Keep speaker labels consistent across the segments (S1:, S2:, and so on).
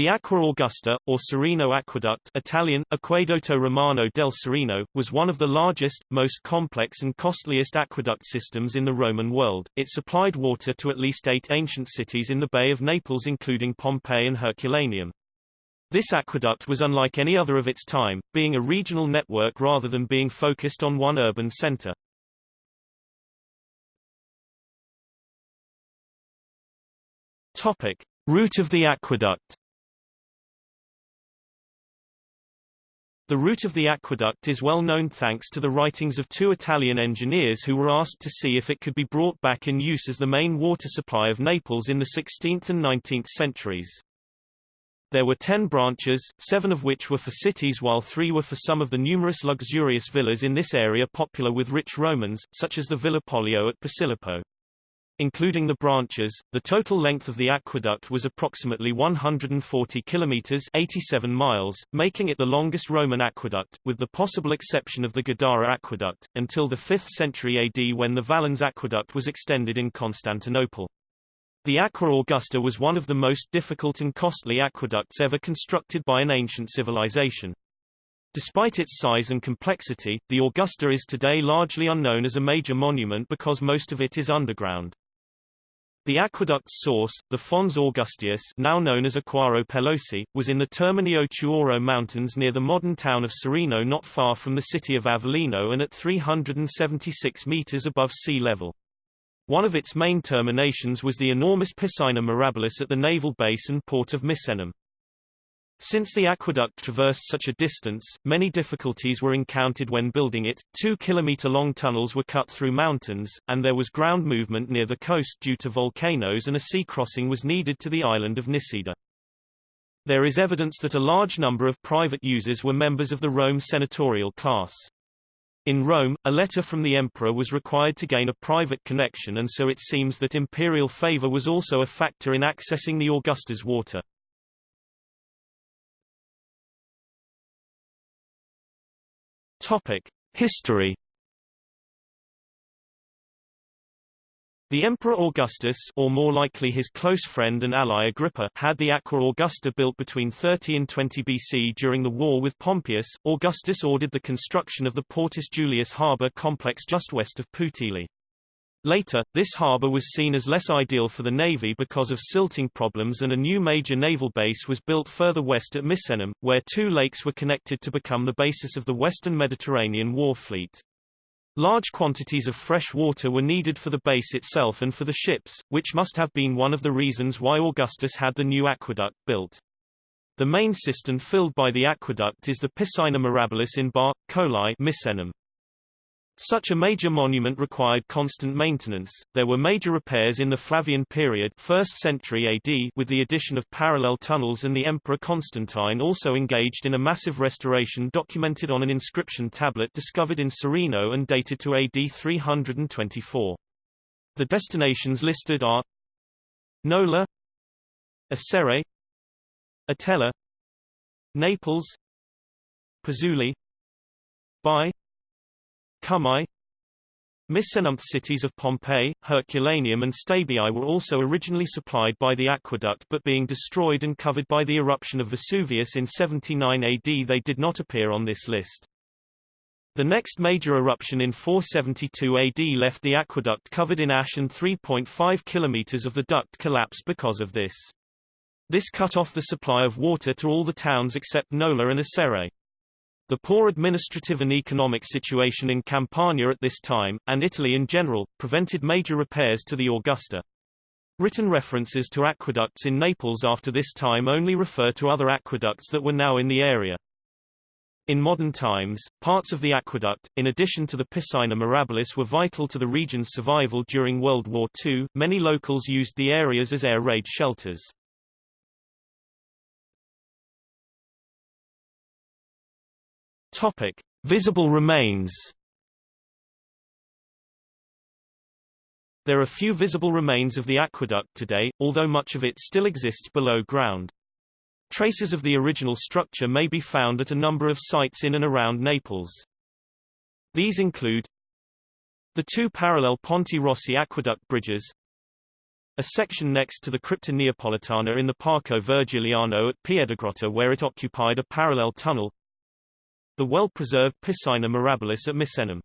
S1: The Aqua Augusta, or Serino Aqueduct Italian, Acquedotto Romano del Serino, was one of the largest, most complex and costliest aqueduct systems in the Roman world. It supplied water to at least eight ancient cities in the Bay of Naples including Pompeii and Herculaneum. This aqueduct was unlike any other of its time, being a regional network rather than being focused on one urban center. Topic. Route of the aqueduct The route of the aqueduct is well known thanks to the writings of two Italian engineers who were asked to see if it could be brought back in use as the main water supply of Naples in the 16th and 19th centuries. There were ten branches, seven of which were for cities while three were for some of the numerous luxurious villas in this area popular with rich Romans, such as the Villa Pollio at Posillipo. Including the branches, the total length of the aqueduct was approximately 140 kilometers 87 miles, making it the longest Roman aqueduct, with the possible exception of the Gadara aqueduct, until the 5th century AD when the Valens aqueduct was extended in Constantinople. The Aqua Augusta was one of the most difficult and costly aqueducts ever constructed by an ancient civilization. Despite its size and complexity, the Augusta is today largely unknown as a major monument because most of it is underground. The aqueduct's source, the Fons Augusteus now known as Acquaro Pelosi, was in the Terminio Tuoro Mountains near the modern town of Serino not far from the city of Avellino and at 376 meters above sea level. One of its main terminations was the enormous Piscina Mirabilis at the naval base and port of Misenum. Since the aqueduct traversed such a distance, many difficulties were encountered when building it. Two kilometer-long tunnels were cut through mountains, and there was ground movement near the coast due to volcanoes and a sea crossing was needed to the island of Nisida. There is evidence that a large number of private users were members of the Rome senatorial class. In Rome, a letter from the emperor was required to gain a private connection and so it seems that imperial favor was also a factor in accessing the Augusta's water. Topic: History. The Emperor Augustus or more likely his close friend and ally Agrippa had the Aqua Augusta built between 30 and 20 BC during the war with Pompeius. Augustus ordered the construction of the Portus Julius harbour complex just west of Puteoli. Later, this harbour was seen as less ideal for the navy because of silting problems and a new major naval base was built further west at Misenum, where two lakes were connected to become the basis of the Western Mediterranean war fleet. Large quantities of fresh water were needed for the base itself and for the ships, which must have been one of the reasons why Augustus had the new aqueduct built. The main cistern filled by the aqueduct is the Piscina Mirabilis in Bar. Colli Misenum. Such a major monument required constant maintenance. There were major repairs in the Flavian period, 1st century AD, with the addition of parallel tunnels and the Emperor Constantine also engaged in a massive restoration documented on an inscription tablet discovered in Serino and dated to AD 324. The destinations listed are Nola, Acerrae, Atella, Naples, Pozzuoli, Baiae, Cumae Misenum cities of Pompeii, Herculaneum and Stabiae were also originally supplied by the aqueduct but being destroyed and covered by the eruption of Vesuvius in 79 AD they did not appear on this list. The next major eruption in 472 AD left the aqueduct covered in ash and 3.5 kilometers of the duct collapsed because of this. This cut off the supply of water to all the towns except Nola and Acerrae. The poor administrative and economic situation in Campania at this time, and Italy in general, prevented major repairs to the Augusta. Written references to aqueducts in Naples after this time only refer to other aqueducts that were now in the area. In modern times, parts of the aqueduct, in addition to the Piscina Mirabilis were vital to the region's survival during World War II. Many locals used the areas as air raid shelters. Topic: Visible remains. There are few visible remains of the aqueduct today, although much of it still exists below ground. Traces of the original structure may be found at a number of sites in and around Naples. These include the two parallel Ponte Rossi aqueduct bridges, a section next to the Crypta Neapolitana in the Parco Vergiliano at Piedigrotta where it occupied a parallel tunnel, the well-preserved Piscina Mirabilis at Misenum.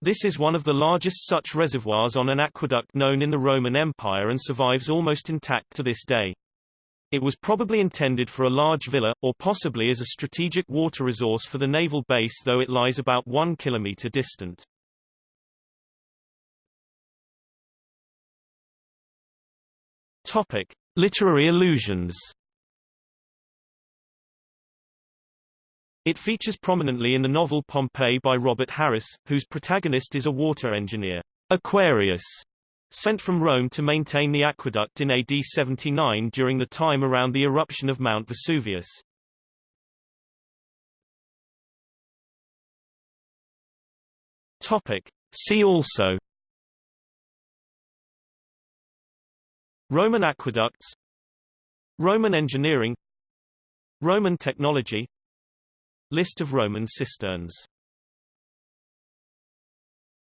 S1: This is one of the largest such reservoirs on an aqueduct known in the Roman Empire and survives almost intact to this day. It was probably intended for a large villa, or possibly as a strategic water resource for the naval base though it lies about one kilometre distant. Topic. Literary allusions It features prominently in the novel Pompeii by Robert Harris, whose protagonist is a water engineer, Aquarius, sent from Rome to maintain the aqueduct in AD 79 during the time around the eruption of Mount Vesuvius. Topic. See also Roman aqueducts Roman engineering Roman technology List of Roman cisterns